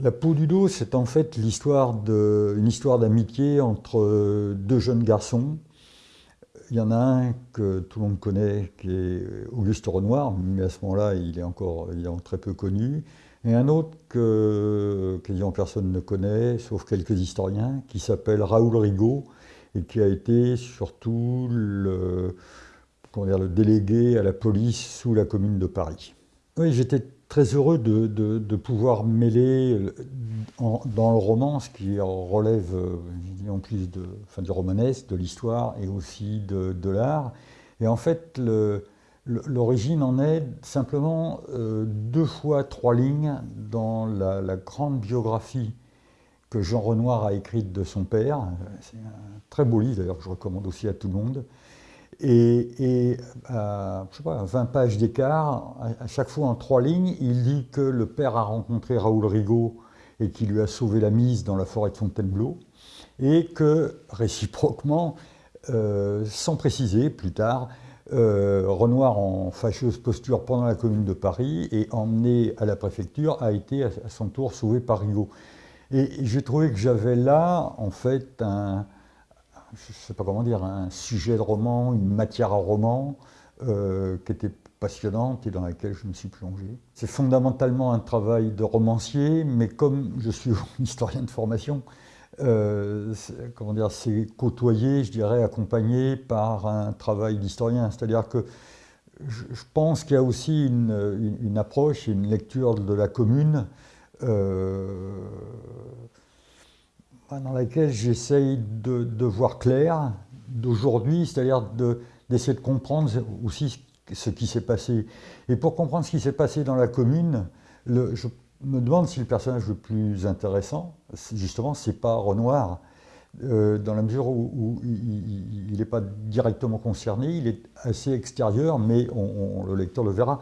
La peau du dos, c'est en fait l'histoire une histoire d'amitié entre deux jeunes garçons. Il y en a un que tout le monde connaît, qui est Auguste Renoir, mais à ce moment-là, il est encore très peu connu. Et un autre que quasiment personne ne connaît, sauf quelques historiens, qui s'appelle Raoul Rigaud, et qui a été surtout dire, le délégué à la police sous la commune de Paris. Oui, j'étais très heureux de, pouvoir mêler dans le roman ce qui relève en plus de, enfin, du romanesque, de l'histoire et aussi de, l'art. Et en fait, l'origine en est simplement euh, deux fois trois lignes dans la, la grande biographie que Jean Renoir a écrite de son père. C'est un très beau livre d'ailleurs que je recommande aussi à tout le monde. Et, à, je sais pas, 20 pages d'écart, à, chaque fois en trois lignes, il dit que le père a rencontré Raoul Rigaud et qu'il lui a sauvé la mise dans la forêt de Fontainebleau, et que réciproquement, euh, sans préciser plus tard, euh, Renoir en fâcheuse posture pendant la commune de Paris et emmené à la préfecture a été à son tour sauvé par Rigaud. Et j'ai trouvé que j'avais là, en fait, un, je ne sais pas comment dire, un sujet de roman, une matière à roman euh, qui était passionnante et dans laquelle je me suis plongé. C'est fondamentalement un travail de romancier, mais comme je suis historien de formation, euh, comment dire, c'est côtoyé, je dirais, accompagné par un travail d'historien. C'est-à-dire que je, pense qu'il y a aussi une, approche, une lecture de la commune euh, dans laquelle j'essaye de, voir clair d'aujourd'hui, c'est-à-dire d'essayer de, comprendre aussi ce qui s'est passé. Et pour comprendre ce qui s'est passé dans la commune, je me demande si le personnage le plus intéressant, justement, c'est pas Renoir, euh, dans la mesure où, il n'est pas directement concerné, il est assez extérieur, mais le lecteur le verra.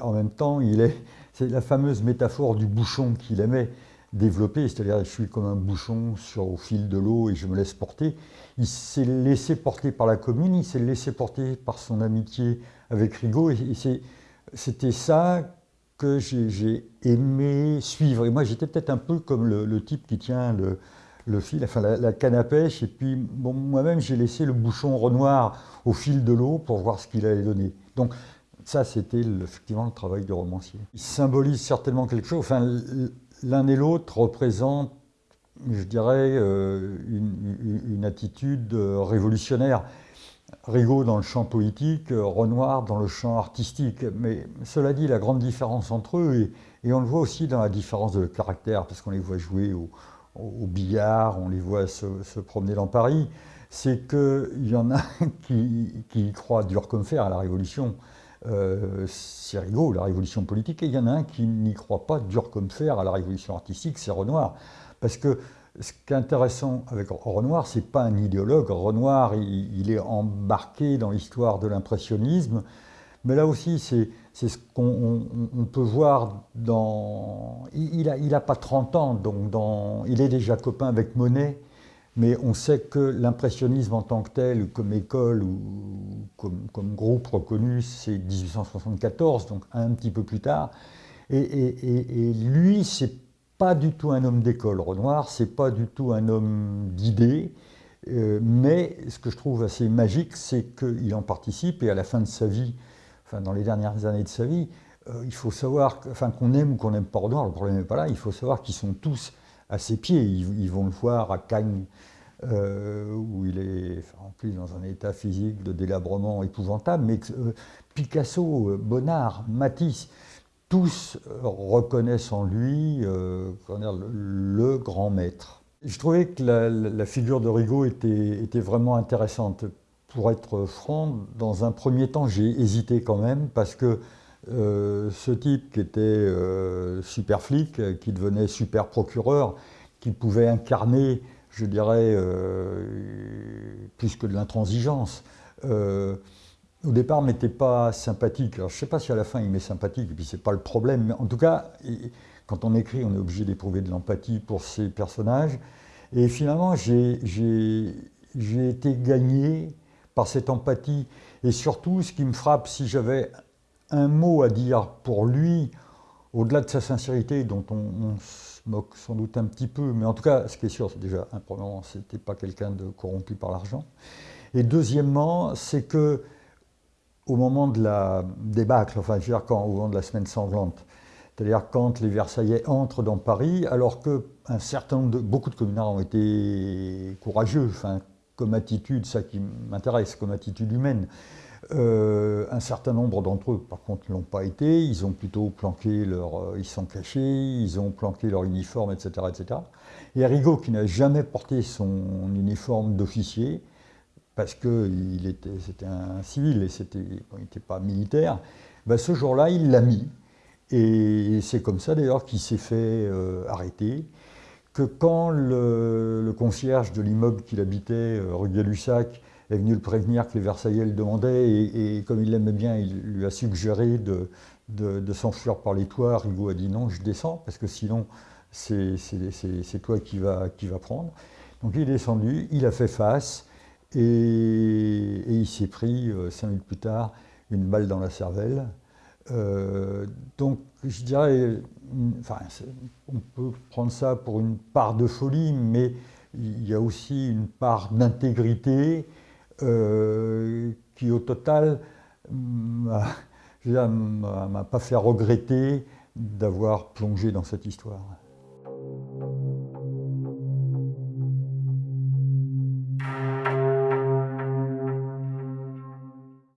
En même temps, il est, c'est la fameuse métaphore du bouchon qu'il aimait développé, c'est-à-dire je suis comme un bouchon sur, au fil de l'eau et je me laisse porter. Il s'est laissé porter par la commune, il s'est laissé porter par son amitié avec Rigaud, et, c'était ça que j'ai aimé suivre. Et moi, j'étais peut-être un peu comme le, type qui tient le, fil, enfin la, canne à pêche, et puis moi-même, j'ai laissé le bouchon Renoir au fil de l'eau pour voir ce qu'il allait donner. Donc, ça, c'était effectivement le travail du romancier. Il symbolise certainement quelque chose. L'un et l'autre représentent, je dirais, euh, une, attitude euh, révolutionnaire. Rigaud dans le champ politique, euh, Renoir dans le champ artistique. Mais cela dit, la grande différence entre eux, et, on le voit aussi dans la différence de caractère, parce qu'on les voit jouer au, billard, on les voit se, promener dans Paris, c'est qu'il y en a qui, qui croient dur comme fer à la Révolution, euh, c'est Rigaud, la révolution politique, et il y en a un qui n'y croit pas dur comme fer à la révolution artistique, c'est Renoir. Parce que ce qui est intéressant avec Renoir, c'est pas un idéologue. Renoir, il, est embarqué dans l'histoire de l'impressionnisme, mais là aussi, c'est ce qu'on peut voir dans... Il n'a il a pas 30 ans, donc dans, il est déjà copain avec Monet, mais on sait que l'impressionnisme en tant que tel, comme école ou comme, groupe reconnu, c'est 1874, donc un petit peu plus tard. Et, et, et lui, c'est pas du tout un homme d'école. Renoir, c'est pas du tout un homme d'idées. Euh, mais ce que je trouve assez magique, c'est qu'il en participe et à la fin de sa vie, enfin dans les dernières années de sa vie, euh, il faut savoir, enfin qu'on aime ou qu'on n'aime pas Renoir, le problème n'est pas là, il faut savoir qu'ils sont tous à ses pieds. Ils, vont le voir à Cagnes, euh, où il est en plus dans un état physique de délabrement épouvantable, mais euh, Picasso, Bonnard, Matisse, tous reconnaissent en lui le, grand maître. Je trouvais que la, figure de Rigaud était, était, vraiment intéressante. Pour être franc, dans un premier temps, j'ai hésité quand même, parce que euh, ce type qui était euh, super flic, qui devenait super procureur, qui pouvait incarner, je dirais, euh, plus que de l'intransigeance, au départ m'était pas sympathique. Je ne sais pas si à la fin il m'est sympathique, et puis c'est pas le problème, mais en tout cas, quand on écrit, on est obligé d'éprouver de l'empathie pour ces personnages. Et finalement, j'ai été gagné par cette empathie. Et surtout, ce qui me frappe, si j'avais un mot à dire pour lui, au-delà de sa sincérité, dont on, se moque sans doute un petit peu, mais en tout cas, ce qui est sûr, c'est déjà, un, premièrement, c'était pas quelqu'un de corrompu par l'argent. Et deuxièmement, c'est que au moment de la débâcle, enfin, je veux dire, quand, au moment de la semaine sanglante, c'est-à-dire quand les Versaillais entrent dans Paris, alors que un certain nombre beaucoup de communards ont été courageux, enfin, comme attitude, ça qui m'intéresse, comme attitude humaine. Euh, un certain nombre d'entre eux, par contre, ne l'ont pas été. Ils ont plutôt planqué leur... Euh, ils sont cachés, ils ont planqué leur uniforme, etc. etc. Et Arrigo, qui n'a jamais porté son uniforme d'officier, parce que c'était un civil et il n'était pas militaire, ben ce jour-là, il l'a mis. Et c'est comme ça d'ailleurs qu'il s'est fait euh, arrêter que quand le, concierge de l'immeuble qu'il habitait, euh, rue Gay-Lussac, est venu le prévenir que les Versaillais le demandaient, et, comme il l'aimait bien, il lui a suggéré de, de, s'enfuir par les toits, Rigaud a dit non, je descends, parce que sinon c'est toi qui vas qui va prendre. Donc il est descendu, il a fait face, et, il s'est pris, euh, cinq minutes plus tard, une balle dans la cervelle. Euh, donc je dirais, enfin, on peut prendre ça pour une part de folie, mais il y a aussi une part d'intégrité euh, qui au total m'a pas fait regretter d'avoir plongé dans cette histoire.